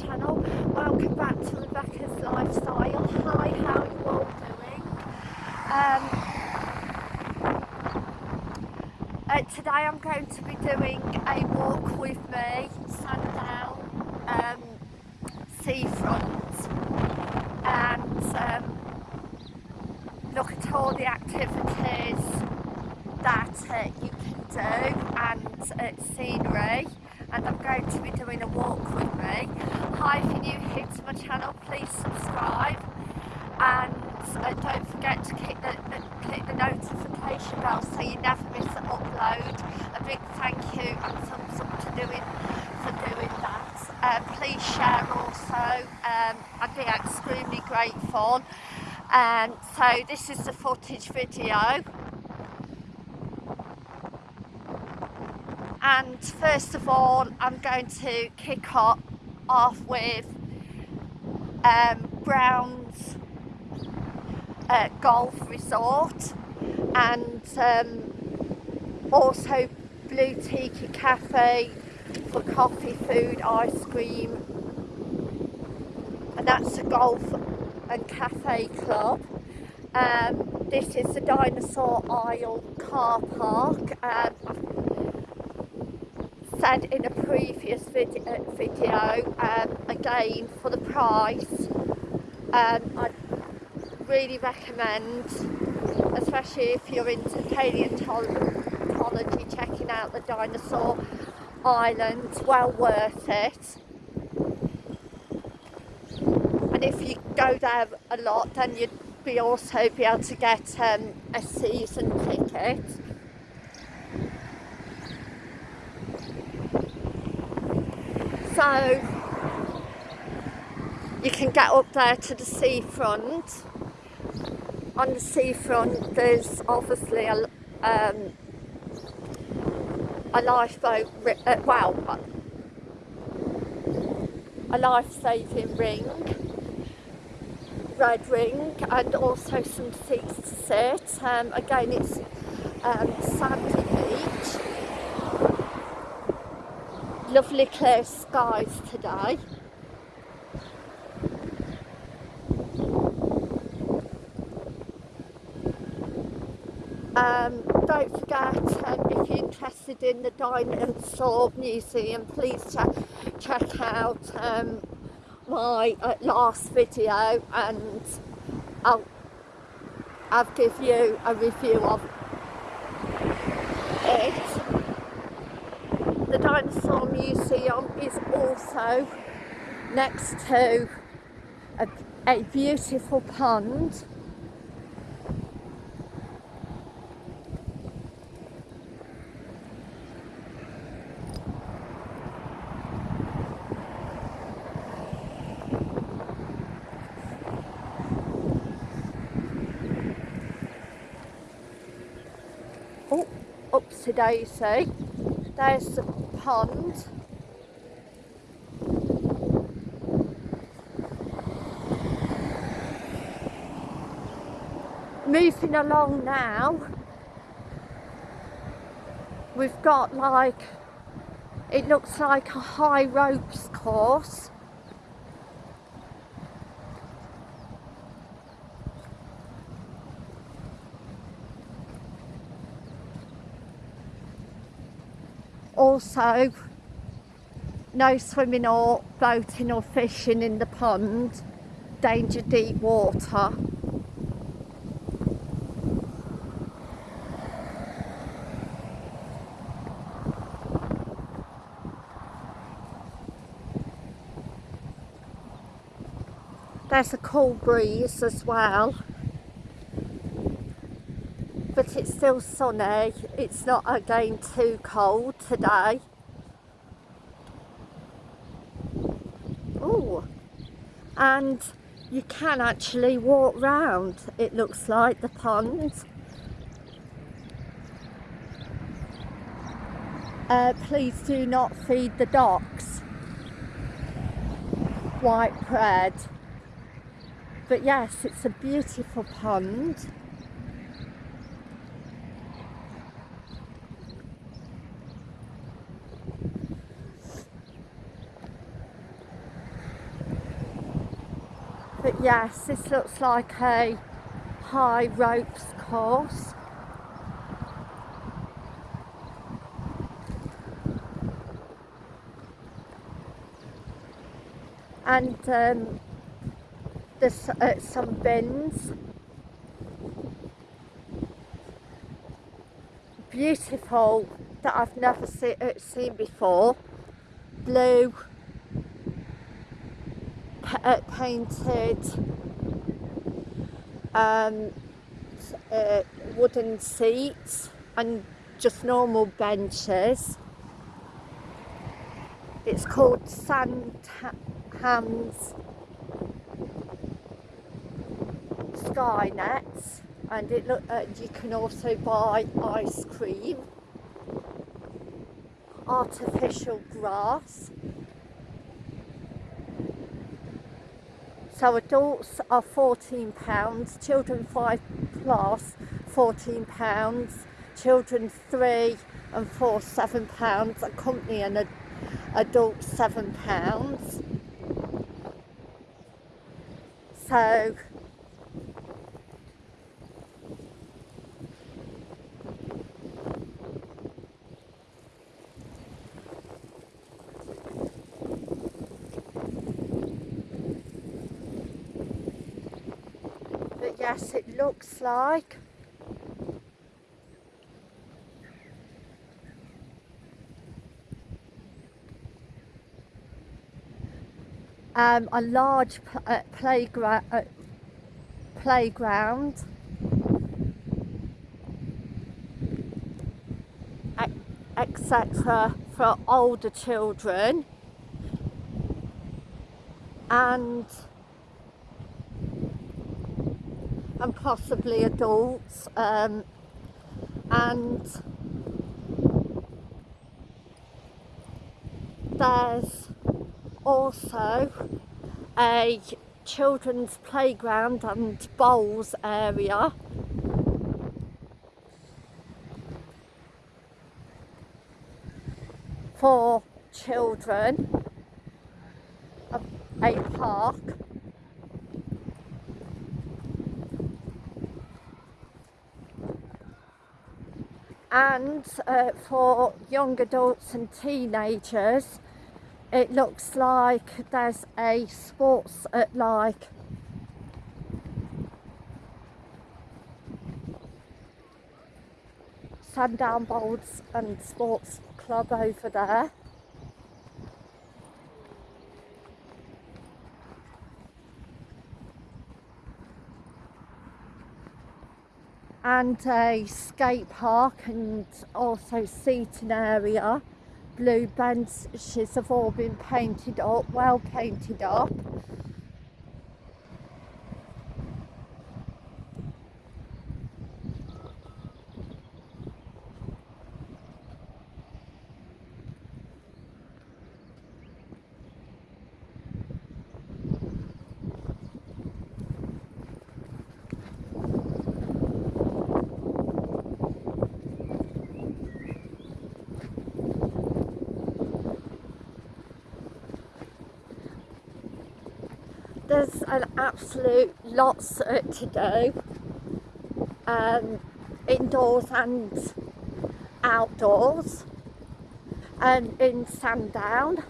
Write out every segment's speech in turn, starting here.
channel. Welcome back to Rebecca's Lifestyle. Hi, how are you all doing? Um, uh, today I'm going to be doing a walk with me, Sandown um, seafront and um, look at all the activities that uh, you can do and uh, scenery and I'm going to be doing a walk with me. Hi, if you're new here to my channel, please subscribe and uh, don't forget to click the, uh, click the notification bell so you never miss an upload. A big thank you and thumbs up to doing for doing that. Uh, please share also, um, I'd be extremely grateful. And um, so this is the footage video and first of all I'm going to kick off, off with um, Brown's uh, Golf Resort and um, also Blue Tiki Cafe for coffee, food, ice cream and that's a golf and cafe club. Um, this is the Dinosaur Isle car park. Um, said in a previous video, uh, video um, again for the price um, I really recommend especially if you're into paleontology checking out the dinosaur island well worth it and if you go there a lot then you'd be also be able to get um, a season ticket. So you can get up there to the seafront. On the seafront there's obviously a, um, a lifeboat uh, well a life-saving ring red ring and also some seats to sit um, again it's um, sandy beach lovely clear skies today. Um, don't forget, um, if you're interested in the Dinosaur Museum, please check, check out um, my uh, last video and I'll, I'll give you a review of it. The Dinosaur Museum is also next to a, a beautiful pond Oh, upsy daisy. There's the pond. Moving along now, we've got like, it looks like a high ropes course. Also no swimming or boating or fishing in the pond. Danger deep water. There's a cool breeze as well it's still sunny. It's not again too cold today. Oh and you can actually walk round it looks like the pond. Uh, please do not feed the ducks. White bread. But yes it's a beautiful pond yes, this looks like a high ropes course. And um, there's uh, some bins. Beautiful that I've never see, uh, seen before. Blue painted um, uh, wooden seats and just normal benches. It's called Sandhams Skynets and it look, uh, you can also buy ice cream, artificial grass So adults are £14, children 5 plus £14, children 3 and 4 £7, accompany an ad adult £7. So yes it looks like. Um, a large uh, playground uh, playground. Etc for older children. And and possibly adults um, and there's also a children's playground and bowls area. For children a park and uh, for young adults and teenagers it looks like there's a sports at like Sandown Bowls and Sports Club over there and a skate park and also seating area. Blue benches have all been painted up, well painted up. There's an absolute lots to do um, indoors and outdoors and in Sandown.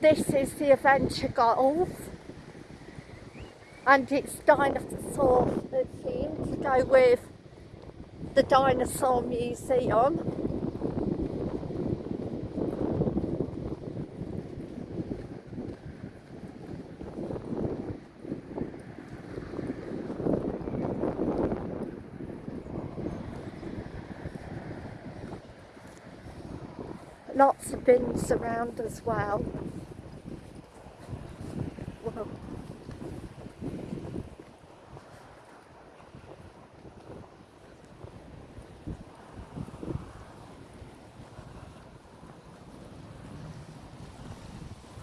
This is the Adventure Golf and it's dinosaur theme to go with the dinosaur museum lots of bins around as well. Whoa.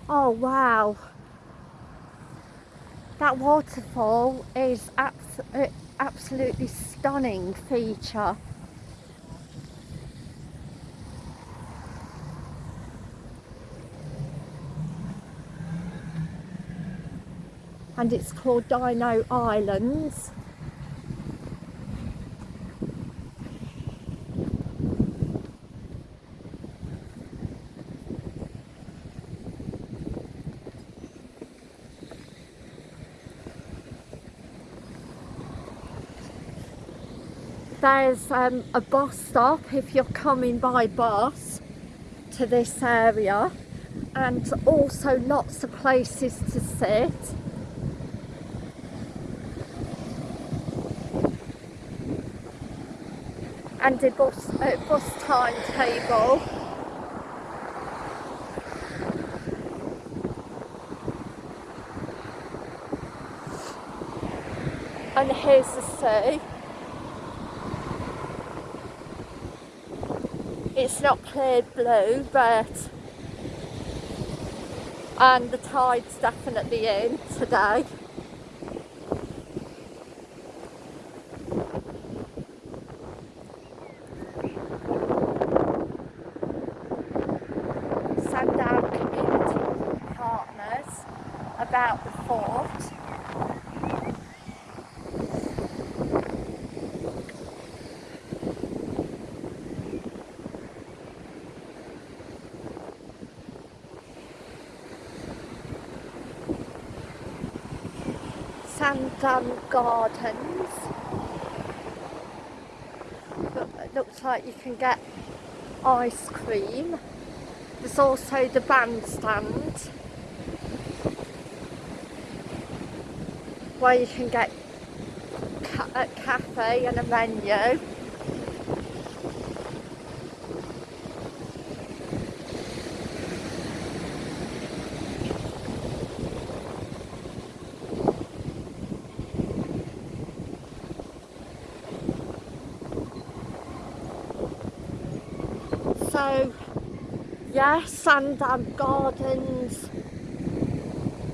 Oh wow, that waterfall is abs absolutely stunning feature. And it's called Dino Islands. There's um, a bus stop if you're coming by bus to this area and also lots of places to sit. And a bus, uh, bus timetable. And here's the sea. It's not clear blue, but and the tide's definitely in today. Sandown Community Partners about the fort. Sandown Gardens. Look, it looks like you can get ice cream. There's also the bandstand where you can get a cafe and a menu. So, yeah, Sandown Gardens.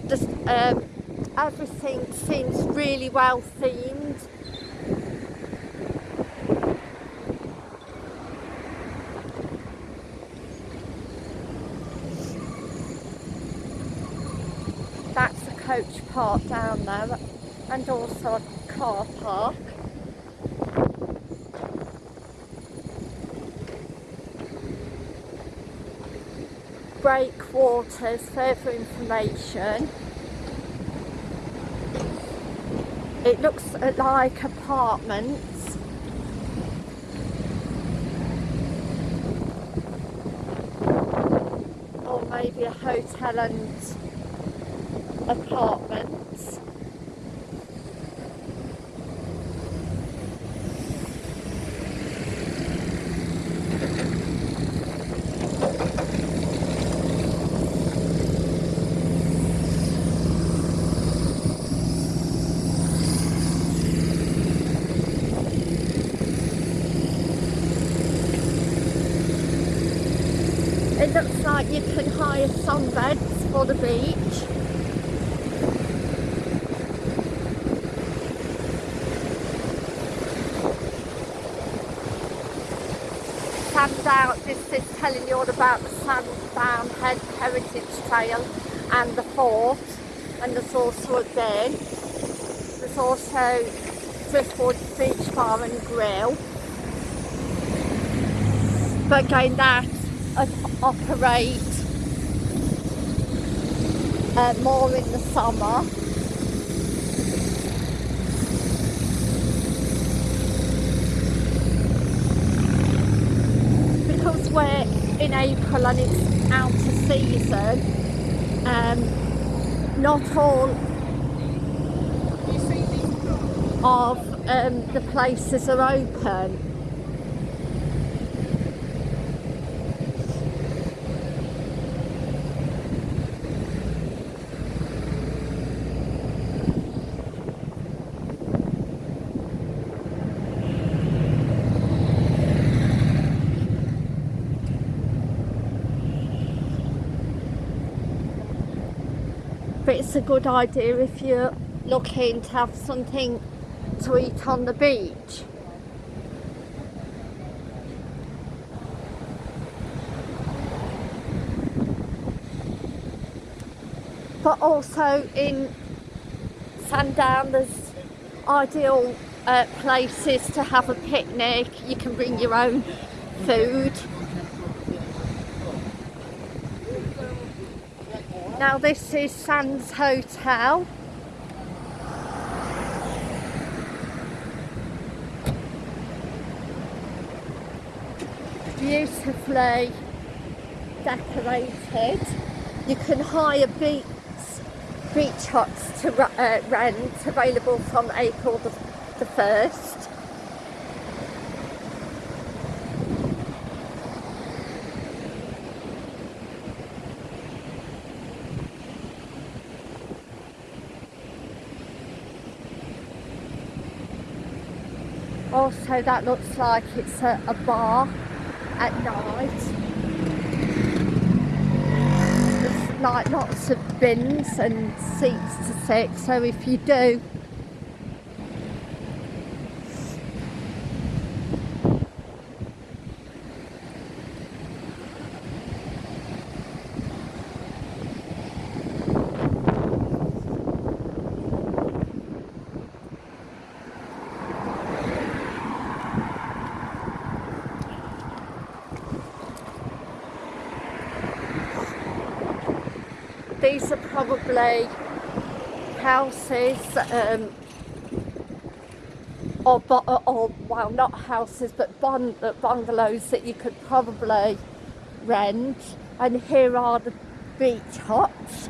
Just um, everything seems really well themed. That's a coach park down there and also a car park. Breakwaters, further information. It looks like apartments. Or maybe a hotel and apartments. It looks like you hire sunbeds for the beach. Sandown, this is telling you all about the Sandown Head Heritage Trail and the fort and also a bin. There's also Driftwood Beach Bar and Grill. But again that operate uh, more in the summer. Because we're in April and it's out of season, um, not all of um, the places are open. Good idea if you're looking to have something to eat on the beach. But also in Sandown, there's ideal uh, places to have a picnic. You can bring your own food. Now this is Sands Hotel. Beautifully decorated. You can hire beach, beach huts to uh, rent, available from April the, the 1st. Also that looks like it's a, a bar at night. There's like lots of bins and seats to sit so if you do these probably houses um, or, or, well not houses but bungalows that you could probably rent. And here are the beach huts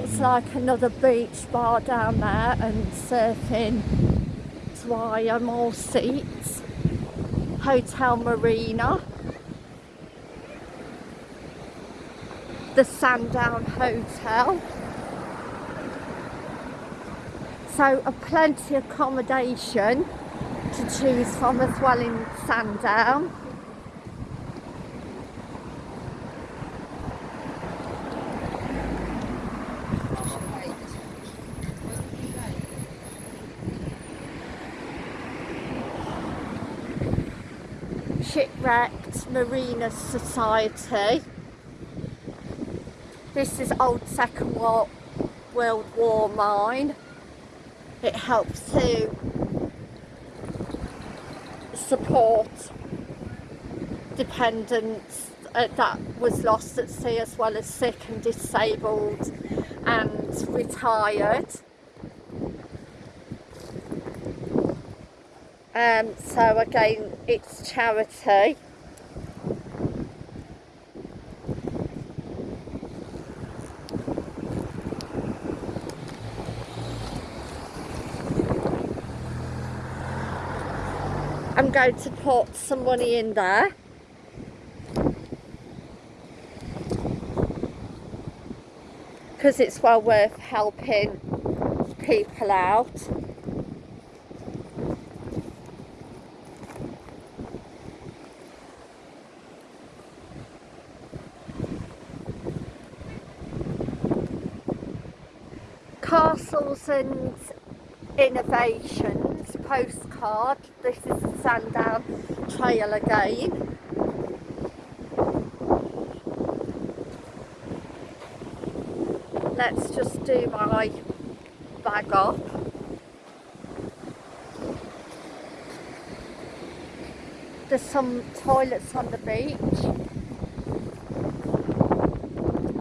looks like another beach bar down there and surfing Dwyer more seats. Hotel Marina. The Sandown Hotel. So a plenty of accommodation to choose from as well in Sandown Marina Society. This is old Second World War mine. It helps to support dependents uh, that was lost at sea as well as sick and disabled and retired. Um, so again, it's charity. I'm going to put some money in there. Because it's well worth helping people out. Castles and Innovations postcard. This is the Sandown Trail again. Let's just do my bag up. There's some toilets on the beach.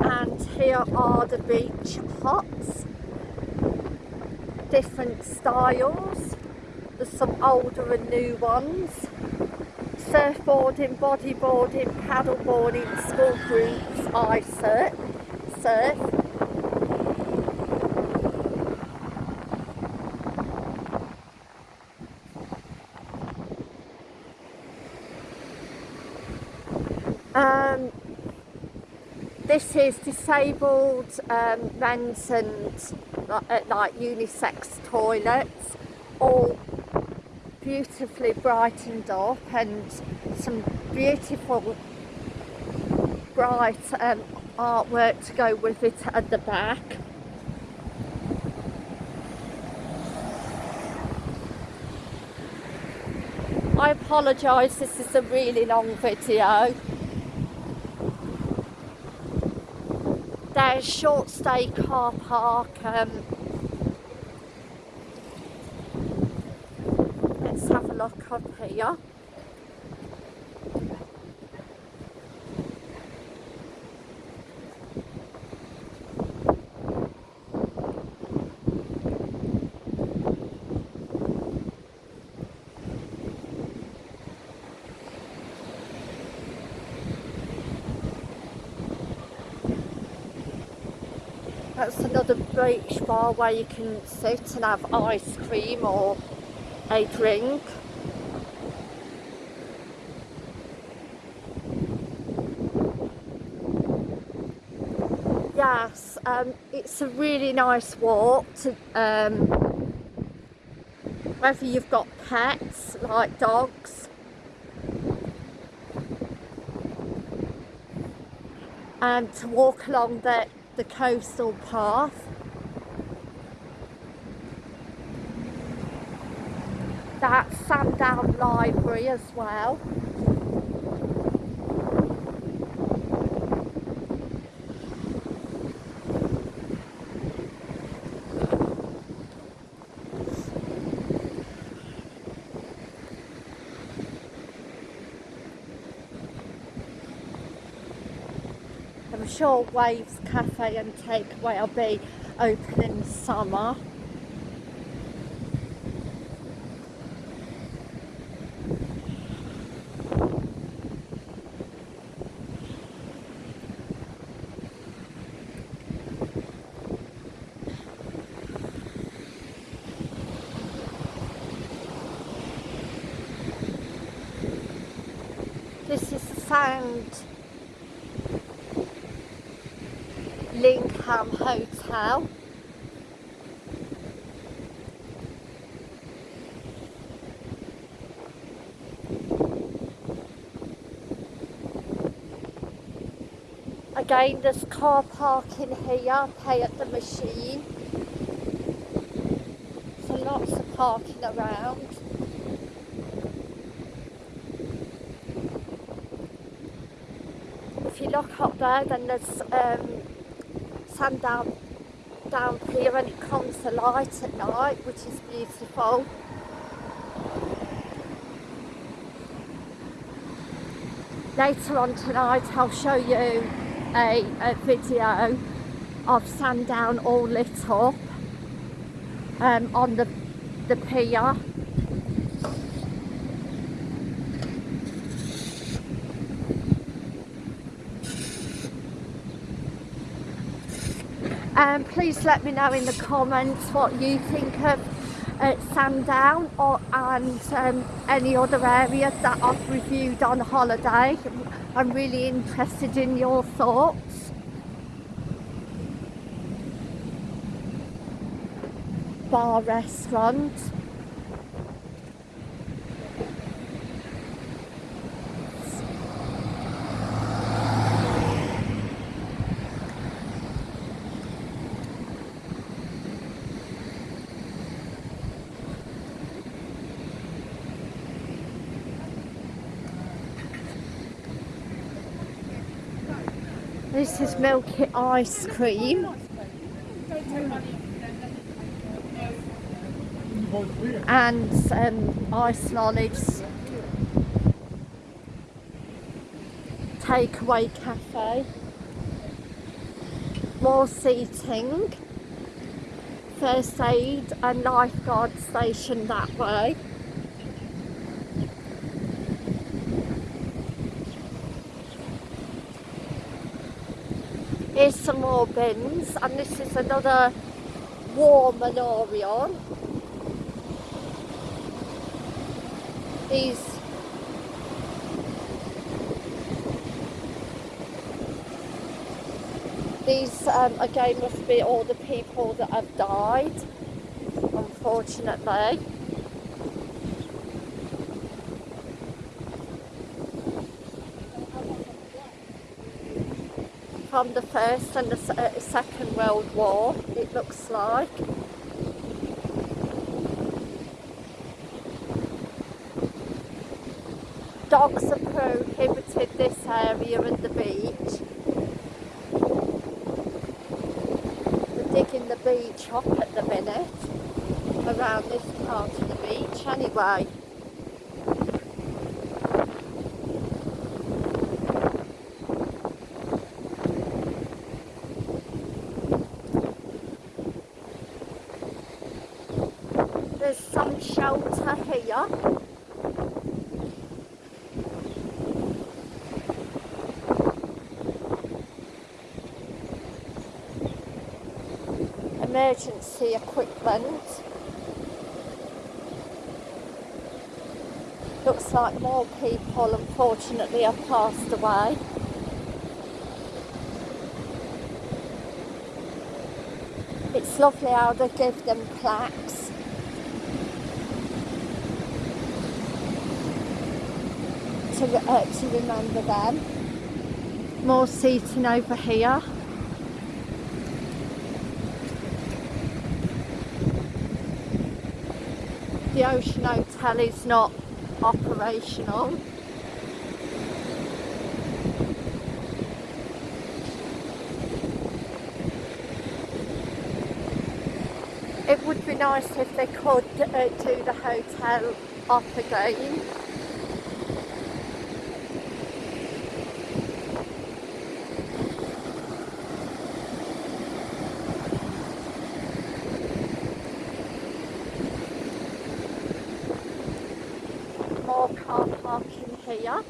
And here are the beach huts different styles. Some older and new ones. Surfboarding, bodyboarding, paddleboarding, school groups, I surf. surf. Um, this is disabled um, men's and uh, like unisex toilets, all beautifully brightened up and some beautiful bright um, artwork to go with it at the back. I apologise, this is a really long video. There's short stay car park. Um, let's have a look up here. That's another beach bar where you can sit and have ice cream or a drink. Yes, um, it's a really nice walk to, um, whether you've got pets like dogs and to walk along the the coastal path. that Sandown Library as well. I'm sure Waves Cafe and Takeaway will be open in summer. This is Sound Linkham Hotel. Again, there's car parking here, pay at the machine. So lots of parking around. If you look up there, then there's um, sun down here and it comes to light at night which is beautiful. Later on tonight I'll show you a, a video of Sandown all lit up um, on the, the pier um, please let me know in the comments what you think of uh, Sandown or and um, any other areas that I've reviewed on holiday. I'm really interested in your thoughts. Bar restaurant. This is milky ice cream. And um, ice lollies. Takeaway cafe. More seating. First aid and lifeguard station that way. Here's some more bins and this is another war memorial. These these um, again must be all the people that have died unfortunately. From the First and the uh, Second World War, it looks like. Dogs are prohibited this area and the beach. They're digging the beach up at the minute, around this part of the beach anyway. There's some Emergency equipment. Looks like more people unfortunately have passed away. It's lovely how they give them plaques to, uh, to remember them. More seating over here. The Ocean Hotel is not operational. It would be nice if they could uh, do the hotel up again. More car parking here.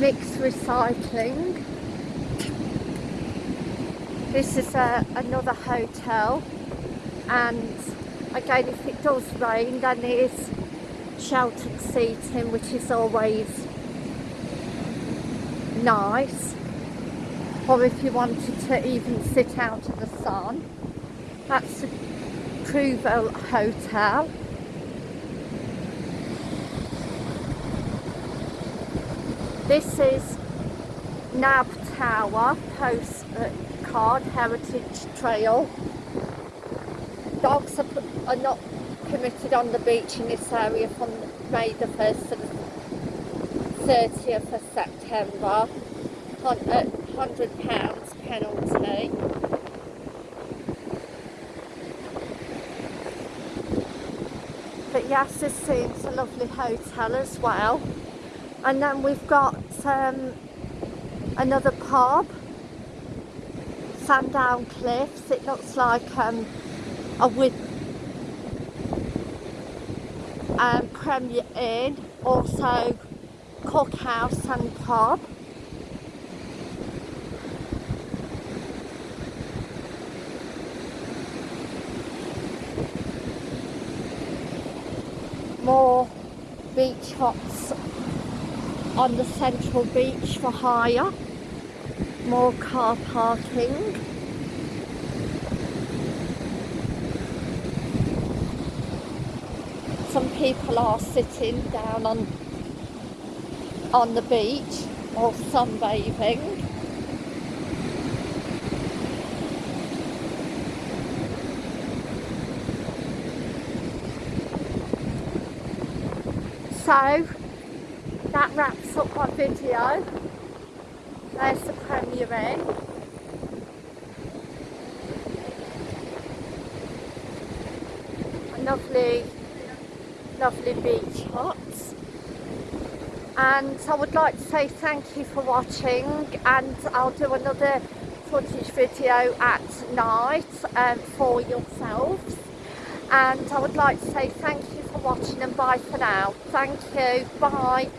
Mixed recycling. This is a, another hotel and again if it does rain then there's sheltered seating which is always nice or if you wanted to even sit out in the sun that's the Prouville Hotel this is Nab Tower post uh, heritage trail. Dogs are, are not permitted on the beach in this area from May the 1st to the 30th of September £100 penalty. But yes this seems a lovely hotel as well and then we've got um, another pub Sandown Cliffs. It looks like um, a with um, Premier Inn also cookhouse and pub. More beach huts on the central beach for hire. More car parking. Some people are sitting down on on the beach or sunbathing. So wraps up my video. There's the Premier Inn. A lovely, lovely beach huts. And I would like to say thank you for watching and I'll do another footage video at night um, for yourselves. And I would like to say thank you for watching and bye for now. Thank you. Bye.